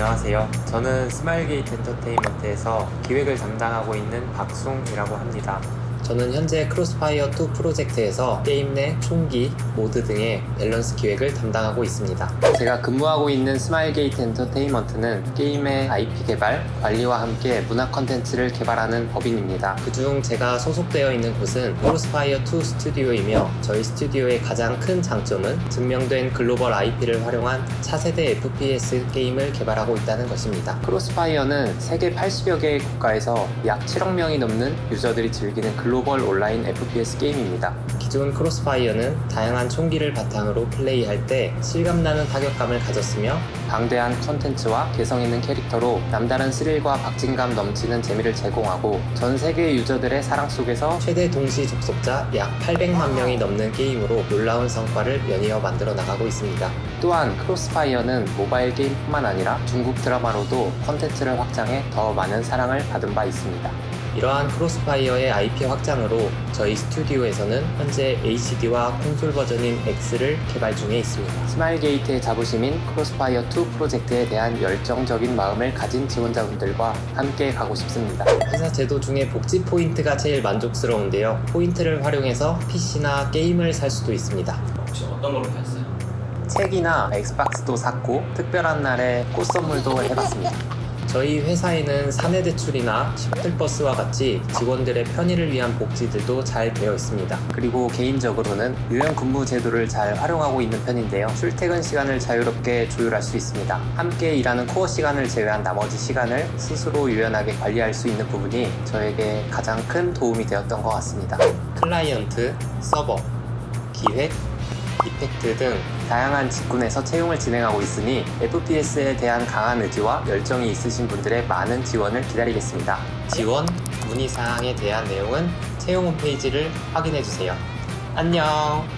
안녕하세요. 저는 스마일게이트 엔터테인먼트에서 기획을 담당하고 있는 박숭이라고 합니다. 저는 현재 크로스파이어2 프로젝트에서 게임 내 총기, 모드 등의 밸런스 기획을 담당하고 있습니다. 제가 근무하고 있는 스마일게이트 엔터테인먼트는 게임의 IP 개발, 관리와 함께 문화 컨텐츠를 개발하는 법인입니다. 그중 제가 소속되어 있는 곳은 크로스파이어2 스튜디오이며 저희 스튜디오의 가장 큰 장점은 증명된 글로벌 IP를 활용한 차세대 FPS 게임을 개발하고 있다는 것입니다. 크로스파이어는 세계 80여 개의 국가에서 약 7억 명이 넘는 유저들이 즐기는 글로벌 온라인 FPS 게임입니다. 기존 크로스파이어는 다양한 총기를 바탕으로 플레이할 때 실감나는 타격감을 가졌으며 방대한 컨텐츠와 개성 있는 캐릭터로 남다른 스릴과 박진감 넘치는 재미를 제공하고 전 세계 유저들의 사랑 속에서 최대 동시 접속자 약 800만 명이 넘는 게임으로 놀라운 성과를 연이어 만들어 나가고 있습니다. 또한 크로스파이어는 모바일 게임뿐만 아니라 중국 드라마로도 컨텐츠를 확장해 더 많은 사랑을 받은 바 있습니다. 이러한 크로스파이어의 IP 확장으로 저희 스튜디오에서는 현재 HD와 콘솔 버전인 X를 개발 중에 있습니다. 스마일게이트의 자부심인 크로스파이어2 프로젝트에 대한 열정적인 마음을 가진 지원자분들과 함께 가고 싶습니다. 회사 제도 중에 복지 포인트가 제일 만족스러운데요. 포인트를 활용해서 PC나 게임을 살 수도 있습니다. 혹시 어떤 걸로 샀어요? 책이나 엑스박스도 샀고 특별한 날에 꽃 선물도 해봤습니다. 저희 회사에는 사내 대출이나 셔틀버스와 같이 직원들의 편의를 위한 복지들도 잘 되어 있습니다. 그리고 개인적으로는 유연 근무 제도를 잘 활용하고 있는 편인데요. 출퇴근 시간을 자유롭게 조율할 수 있습니다. 함께 일하는 코어 시간을 제외한 나머지 시간을 스스로 유연하게 관리할 수 있는 부분이 저에게 가장 큰 도움이 되었던 것 같습니다. 클라이언트, 서버, 기획, 이펙트 등 다양한 직군에서 채용을 진행하고 있으니 FPS에 대한 강한 의지와 열정이 있으신 분들의 많은 지원을 기다리겠습니다. 지원, 문의사항에 대한 내용은 채용 홈페이지를 확인해주세요. 안녕!